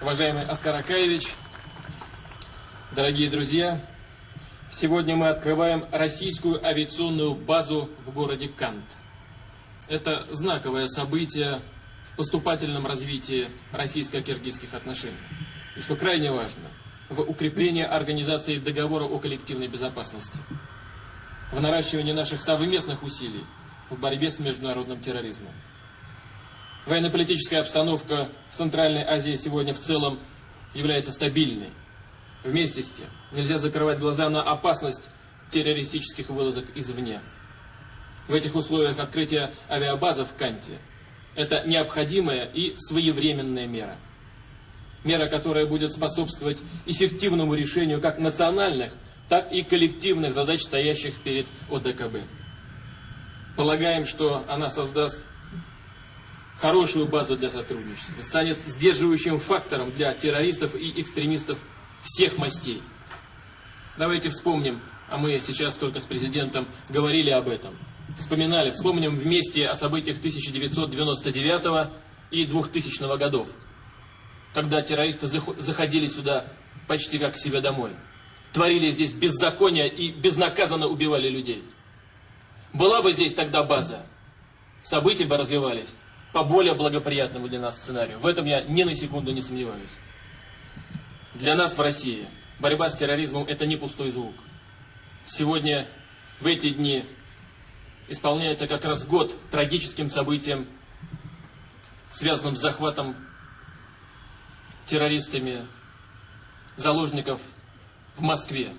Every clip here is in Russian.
Уважаемый Оскар Акаевич, дорогие друзья, сегодня мы открываем российскую авиационную базу в городе Кант. Это знаковое событие в поступательном развитии российско-киргизских отношений. И что крайне важно, в укреплении организации договора о коллективной безопасности, в наращивании наших совместных усилий в борьбе с международным терроризмом. Военно-политическая обстановка в Центральной Азии сегодня в целом является стабильной. Вместе с тем, нельзя закрывать глаза на опасность террористических вылазок извне. В этих условиях открытие авиабазы в Канте – это необходимая и своевременная мера. Мера, которая будет способствовать эффективному решению как национальных, так и коллективных задач, стоящих перед ОДКБ. Полагаем, что она создаст хорошую базу для сотрудничества, станет сдерживающим фактором для террористов и экстремистов всех мастей. Давайте вспомним, а мы сейчас только с президентом говорили об этом, вспоминали, вспомним вместе о событиях 1999 и 2000 годов, когда террористы заходили сюда почти как к себе домой, творили здесь беззаконие и безнаказанно убивали людей. Была бы здесь тогда база, события бы развивались по более благоприятному для нас сценарию. В этом я ни на секунду не сомневаюсь. Для нас в России борьба с терроризмом – это не пустой звук. Сегодня, в эти дни, исполняется как раз год трагическим событиям, связанным с захватом террористами заложников в Москве,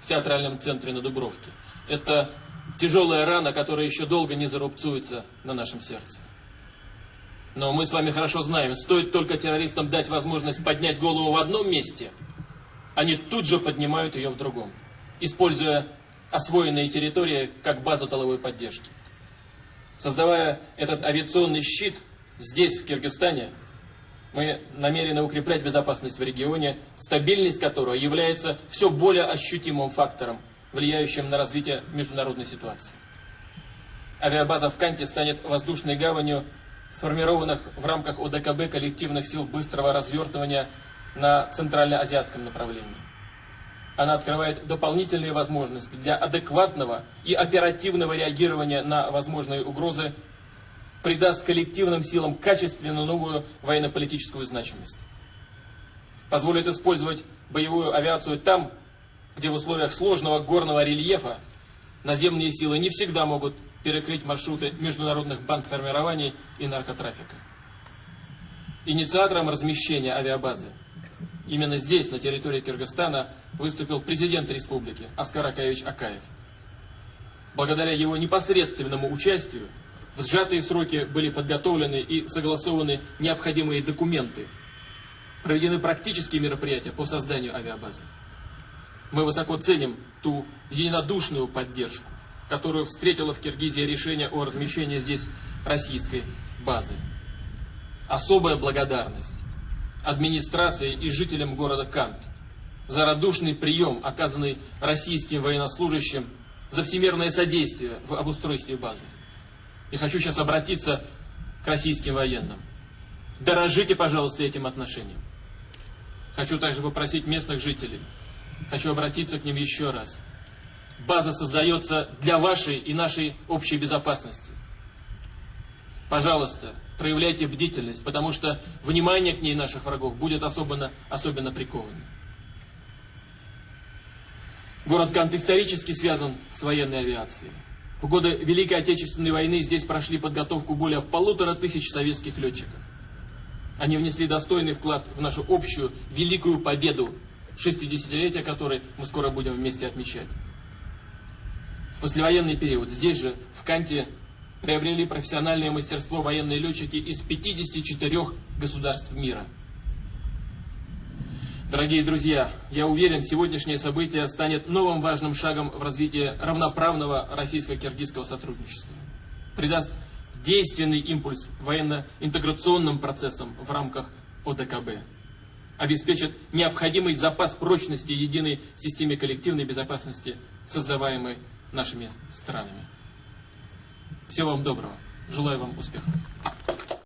в театральном центре на Дубровке. Это тяжелая рана, которая еще долго не зарубцуется на нашем сердце. Но мы с вами хорошо знаем, стоит только террористам дать возможность поднять голову в одном месте, они тут же поднимают ее в другом, используя освоенные территории как базу толовой поддержки. Создавая этот авиационный щит здесь, в Киргизстане, мы намерены укреплять безопасность в регионе, стабильность которого является все более ощутимым фактором влияющим на развитие международной ситуации. Авиабаза в Канте станет воздушной гаванью сформированных в рамках ОДКБ коллективных сил быстрого развертывания на центральноазиатском направлении. Она открывает дополнительные возможности для адекватного и оперативного реагирования на возможные угрозы, придаст коллективным силам качественно новую военно-политическую значимость. Позволит использовать боевую авиацию там, где в условиях сложного горного рельефа наземные силы не всегда могут перекрыть маршруты международных бандформирований и наркотрафика. Инициатором размещения авиабазы именно здесь, на территории Кыргызстана, выступил президент республики Аскар Акаевич Акаев. Благодаря его непосредственному участию в сжатые сроки были подготовлены и согласованы необходимые документы, проведены практические мероприятия по созданию авиабазы. Мы высоко ценим ту единодушную поддержку, которую встретила в Киргизии решение о размещении здесь российской базы. Особая благодарность администрации и жителям города Кант за радушный прием, оказанный российским военнослужащим, за всемирное содействие в обустройстве базы. И хочу сейчас обратиться к российским военным. Дорожите, пожалуйста, этим отношением. Хочу также попросить местных жителей Хочу обратиться к ним еще раз. База создается для вашей и нашей общей безопасности. Пожалуйста, проявляйте бдительность, потому что внимание к ней наших врагов будет особенно, особенно приковано. Город Кант исторически связан с военной авиацией. В годы Великой Отечественной войны здесь прошли подготовку более полутора тысяч советских летчиков. Они внесли достойный вклад в нашу общую великую победу 60-летия которой мы скоро будем вместе отмечать. В послевоенный период здесь же, в Канте, приобрели профессиональное мастерство военные летчики из 54 государств мира. Дорогие друзья, я уверен, сегодняшнее событие станет новым важным шагом в развитии равноправного российско-киргизского сотрудничества. Придаст действенный импульс военно-интеграционным процессам в рамках ОДКБ обеспечат необходимый запас прочности единой системе коллективной безопасности, создаваемой нашими странами. Всего вам доброго. Желаю вам успехов.